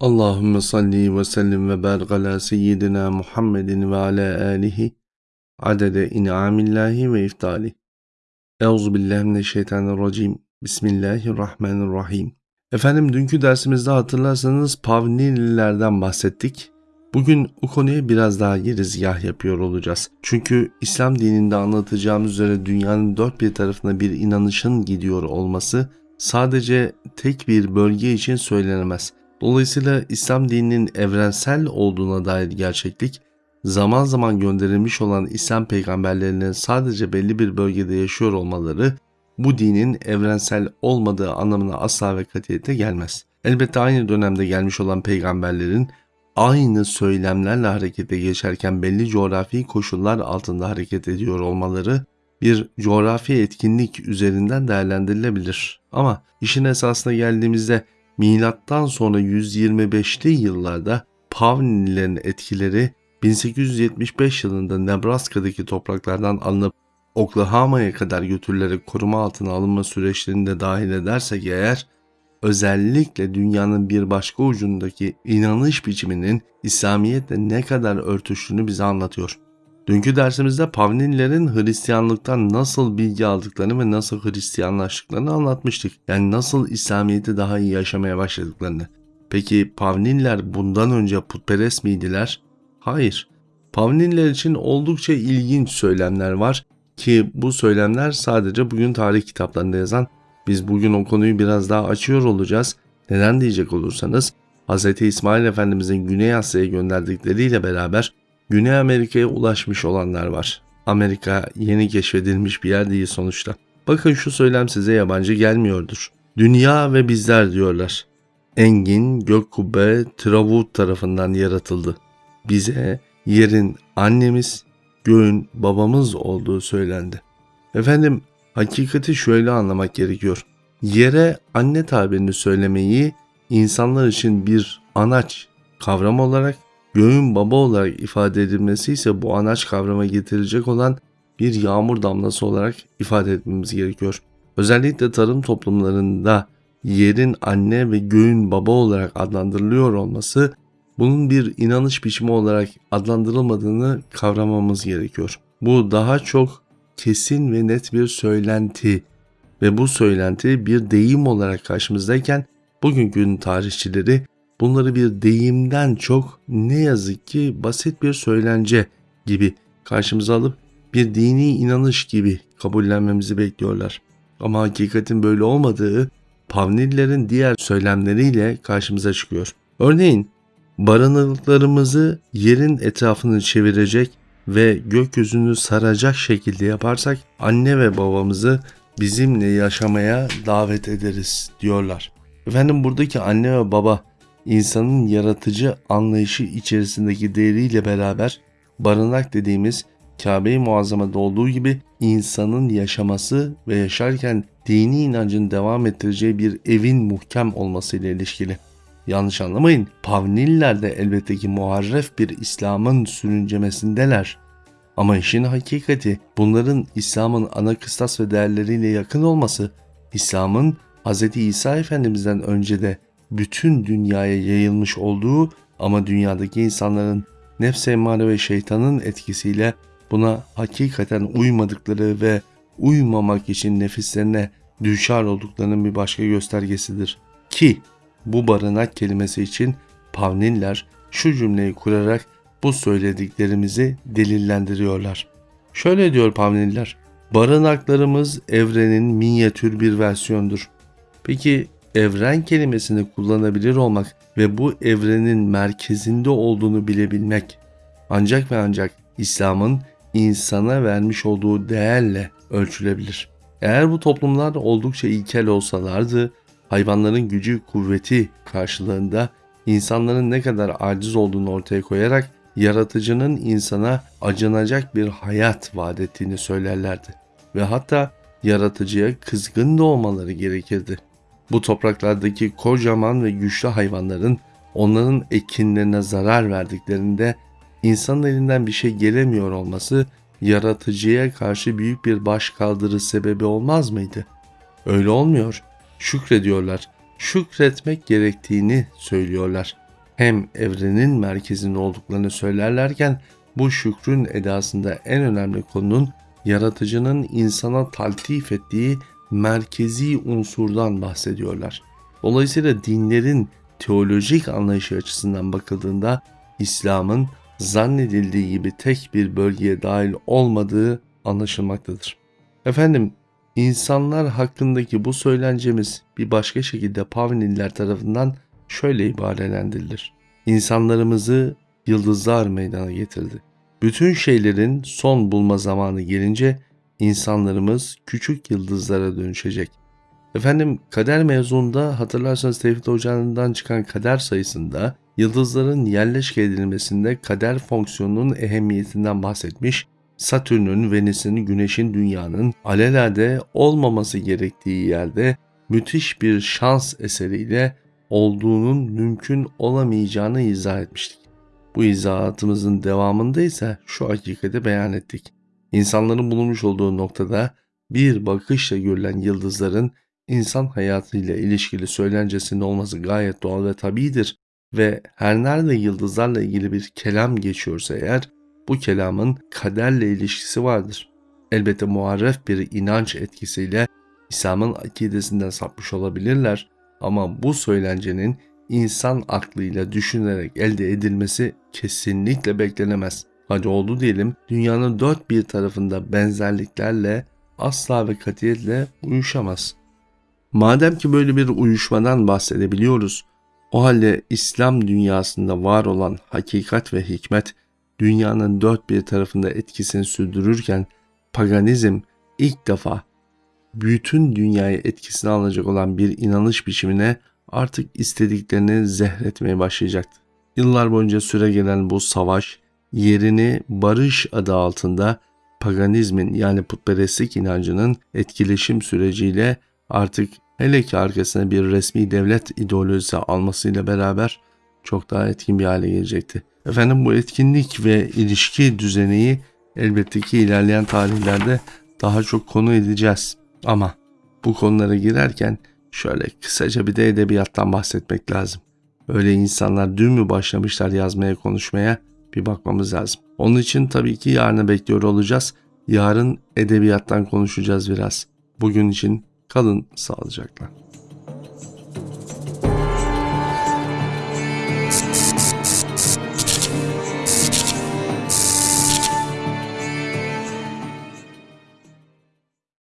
Allahümme salli ve sellim ve barik ala seyyidina Muhammedin ve ala alihi adede in'amillahi ve iftali. Euzu billahi mineşşeytanirracim. Bismillahirrahmanirrahim. Efendim dünkü dersimizde hatırlarsanız Pavnililerden bahsettik. Bugün o konuya biraz daha girizgah yapıyor olacağız. Çünkü İslam dininde anlatacağımız üzere dünyanın dört bir tarafına bir inanışın gidiyor olması sadece tek bir bölge için söylenemez. Dolayısıyla İslam dininin evrensel olduğuna dair gerçeklik, zaman zaman gönderilmiş olan İslam peygamberlerinin sadece belli bir bölgede yaşıyor olmaları bu dinin evrensel olmadığı anlamına asla ve katiyete gelmez. Elbette aynı dönemde gelmiş olan peygamberlerin aynı söylemlerle harekete geçerken belli coğrafi koşullar altında hareket ediyor olmaları bir coğrafi etkinlik üzerinden değerlendirilebilir. Ama işin esasına geldiğimizde milattan sonra 125'li yıllarda Pavnilerin etkileri 1875 yılında Nebraska'daki topraklardan alınıp Oklahoma'ya kadar götürülerek koruma altına alınma süreçlerini de dahil edersek eğer özellikle dünyanın bir başka ucundaki inanış biçiminin İslamiyetle ne kadar örtüştüğünü bize anlatıyor. Dünkü dersimizde Pavnililerin Hristiyanlıktan nasıl bilgi aldıklarını ve nasıl Hristiyanlaştıklarını anlatmıştık. Yani nasıl İslamiyet'i daha iyi yaşamaya başladıklarını. Peki Pavnililer bundan önce putperest miydiler? Hayır. Pavnililer için oldukça ilginç söylemler var ki bu söylemler sadece bugün tarih kitaplarında yazan biz bugün o konuyu biraz daha açıyor olacağız. Neden diyecek olursanız Hz. İsmail Efendimizin Güney Asya'ya gönderdikleriyle beraber Güney Amerika'ya ulaşmış olanlar var. Amerika yeni keşfedilmiş bir yer değil sonuçta. Bakın şu söylem size yabancı gelmiyordur. Dünya ve bizler diyorlar. Engin, gök kubbe, Travut tarafından yaratıldı. Bize yerin annemiz, göğün babamız olduğu söylendi. Efendim hakikati şöyle anlamak gerekiyor. Yere anne tabirini söylemeyi insanlar için bir anaç kavram olarak göğün baba olarak ifade edilmesi ise bu anaç kavrama getirecek olan bir yağmur damlası olarak ifade etmemiz gerekiyor. Özellikle tarım toplumlarında yerin anne ve göğün baba olarak adlandırılıyor olması bunun bir inanış biçimi olarak adlandırılmadığını kavramamız gerekiyor. Bu daha çok kesin ve net bir söylenti ve bu söylenti bir deyim olarak karşımızdayken bugünkü tarihçileri bunları bir deyimden çok ne yazık ki basit bir söylence gibi karşımıza alıp bir dini inanış gibi kabullenmemizi bekliyorlar. Ama hakikatin böyle olmadığı Pavnililerin diğer söylemleriyle karşımıza çıkıyor. Örneğin barınıklarımızı yerin etrafını çevirecek ve gökyüzünü saracak şekilde yaparsak anne ve babamızı bizimle yaşamaya davet ederiz diyorlar. Efendim buradaki anne ve baba insanın yaratıcı anlayışı içerisindeki değeriyle beraber barınak dediğimiz Kabe-i Muazzama'da olduğu gibi insanın yaşaması ve yaşarken dini inancın devam ettireceği bir evin muhkem olmasıyla ilişkili. Yanlış anlamayın, Pavniller de elbette ki muharref bir İslam'ın sürüncemesindeler. Ama işin hakikati bunların İslam'ın ana kıstas ve değerleriyle yakın olması, İslam'ın Hz. İsa Efendimiz'den önce de bütün dünyaya yayılmış olduğu ama dünyadaki insanların nefs emmare ve şeytanın etkisiyle buna hakikaten uymadıkları ve uymamak için nefislerine düşar olduklarının bir başka göstergesidir. Ki bu barınak kelimesi için Pavniller şu cümleyi kurarak bu söylediklerimizi delillendiriyorlar. Şöyle diyor Pavniller, barınaklarımız evrenin minyatür bir versiyondur. Peki evren kelimesini kullanabilir olmak ve bu evrenin merkezinde olduğunu bilebilmek ancak ve ancak İslam'ın insana vermiş olduğu değerle ölçülebilir. Eğer bu toplumlar oldukça ilkel olsalardı, hayvanların gücü kuvveti karşılığında insanların ne kadar aciz olduğunu ortaya koyarak yaratıcının insana acınacak bir hayat vaat ettiğini söylerlerdi. Ve hatta yaratıcıya kızgın da olmaları gerekirdi. Bu topraklardaki kocaman ve güçlü hayvanların onların ekinlerine zarar verdiklerinde insanın elinden bir şey gelemiyor olması yaratıcıya karşı büyük bir baş kaldırı sebebi olmaz mıydı? Öyle olmuyor. Şükrediyorlar. Şükretmek gerektiğini söylüyorlar. hem evrenin merkezinde olduklarını söylerlerken bu şükrün edasında en önemli konunun yaratıcının insana taltif ettiği merkezi unsurdan bahsediyorlar. Dolayısıyla dinlerin teolojik anlayışı açısından bakıldığında İslam'ın zannedildiği gibi tek bir bölgeye dahil olmadığı anlaşılmaktadır. Efendim, insanlar hakkındaki bu söylencemiz bir başka şekilde Pavniller tarafından şöyle ibarelendirilir. İnsanlarımızı yıldızlar meydana getirdi. Bütün şeylerin son bulma zamanı gelince insanlarımız küçük yıldızlara dönüşecek. Efendim kader mevzunda hatırlarsanız Tevfik Hoca'ndan çıkan kader sayısında yıldızların yerleşke edilmesinde kader fonksiyonunun ehemmiyetinden bahsetmiş, Satürn'ün, Venüs'ün, Güneş'in, Dünya'nın alelade olmaması gerektiği yerde müthiş bir şans eseriyle olduğunun mümkün olamayacağını izah etmiştik. Bu izahatımızın devamında ise şu hakikati beyan ettik. İnsanların bulunmuş olduğu noktada bir bakışla görülen yıldızların insan hayatıyla ilişkili söylencesinin olması gayet doğal ve tabidir ve her nerede yıldızlarla ilgili bir kelam geçiyorsa eğer bu kelamın kaderle ilişkisi vardır. Elbette muharref bir inanç etkisiyle İslam'ın akidesinden sapmış olabilirler ama bu söylencenin insan aklıyla düşünerek elde edilmesi kesinlikle beklenemez. Hadi oldu diyelim dünyanın dört bir tarafında benzerliklerle asla ve katiyetle uyuşamaz. Madem ki böyle bir uyuşmadan bahsedebiliyoruz, o halde İslam dünyasında var olan hakikat ve hikmet dünyanın dört bir tarafında etkisini sürdürürken paganizm ilk defa bütün dünyayı etkisine alacak olan bir inanış biçimine artık istediklerini zehretmeye başlayacaktı. Yıllar boyunca süre gelen bu savaş yerini barış adı altında paganizmin yani putperestlik inancının etkileşim süreciyle artık hele ki arkasına bir resmi devlet ideolojisi almasıyla beraber çok daha etkin bir hale gelecekti. Efendim bu etkinlik ve ilişki düzeni elbette ki ilerleyen tarihlerde daha çok konu edeceğiz. Ama bu konulara girerken şöyle kısaca bir de edebiyattan bahsetmek lazım. Öyle insanlar dün mü başlamışlar yazmaya konuşmaya bir bakmamız lazım. Onun için tabii ki yarını bekliyor olacağız. Yarın edebiyattan konuşacağız biraz. Bugün için kalın sağlıcakla.